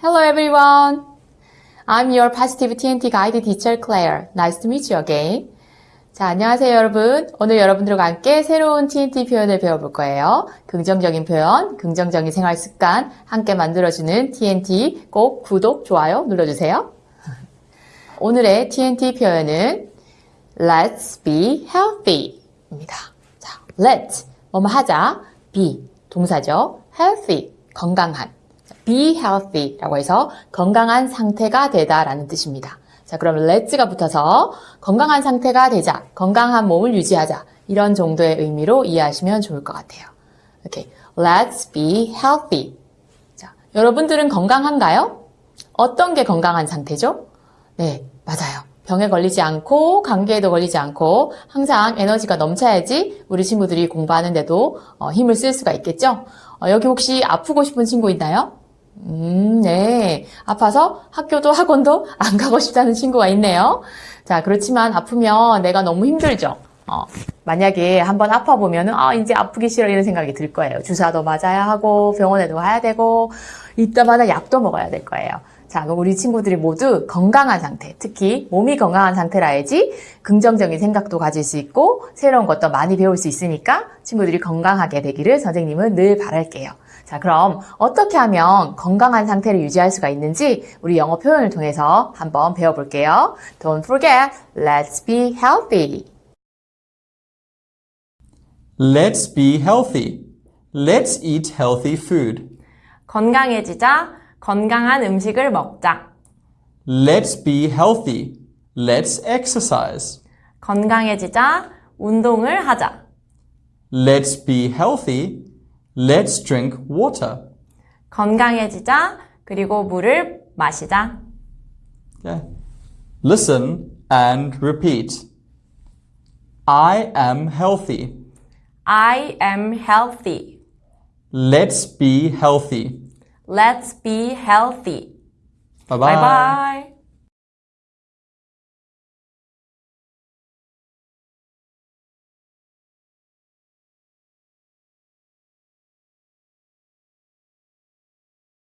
Hello everyone. I'm your positive TNT guide teacher Claire. Nice to meet you again. 자, 안녕하세요 여러분. 오늘 여러분들과 함께 새로운 TNT 표현을 배워볼 거예요. 긍정적인 표현, 긍정적인 생활 습관 함께 만들어주는 TNT 꼭 구독, 좋아요 눌러주세요. 오늘의 TNT 표현은 Let's be healthy 입니다. 자, let, 뭐뭐 하자, be, 동사죠. healthy, 건강한. Be healthy라고 해서 건강한 상태가 되다라는 뜻입니다. 자, 그럼 let's가 붙어서 건강한 상태가 되자, 건강한 몸을 유지하자 이런 정도의 의미로 이해하시면 좋을 것 같아요. 이렇게 let's be healthy. 자, 여러분들은 건강한가요? 어떤 게 건강한 상태죠? 네, 맞아요. 병에 걸리지 않고 감기에도 걸리지 않고 항상 에너지가 넘쳐야지 우리 친구들이 공부하는데도 어, 힘을 쓸 수가 있겠죠? 어, 여기 혹시 아프고 싶은 친구 있나요? 음, 네. 아파서 학교도 학원도 안 가고 싶다는 친구가 있네요. 자, 그렇지만 아프면 내가 너무 힘들죠. 어, 만약에 한번 아파보면은, 아, 이제 아프기 싫어 이런 생각이 들 거예요. 주사도 맞아야 하고, 병원에도 가야 되고, 이따마다 약도 먹어야 될 거예요. 자, 그럼 우리 친구들이 모두 건강한 상태, 특히 몸이 건강한 상태라야지 긍정적인 생각도 가질 수 있고, 새로운 것도 많이 배울 수 있으니까 친구들이 건강하게 되기를 선생님은 늘 바랄게요. 자, 그럼 어떻게 하면 건강한 상태를 유지할 수가 있는지 우리 영어 표현을 통해서 한번 배워볼게요. Don't forget, let's be healthy. Let's be healthy. Let's eat healthy food. 건강해지자 건강한 음식을 먹자. Let's be healthy. Let's exercise. 건강해지자 운동을 하자. Let's be healthy. Let's drink water. 건강해지자 그리고 물을 마시자. Okay. Listen and repeat. I am healthy. I am healthy. Let's be healthy. Let's be healthy. Bye Bye bye.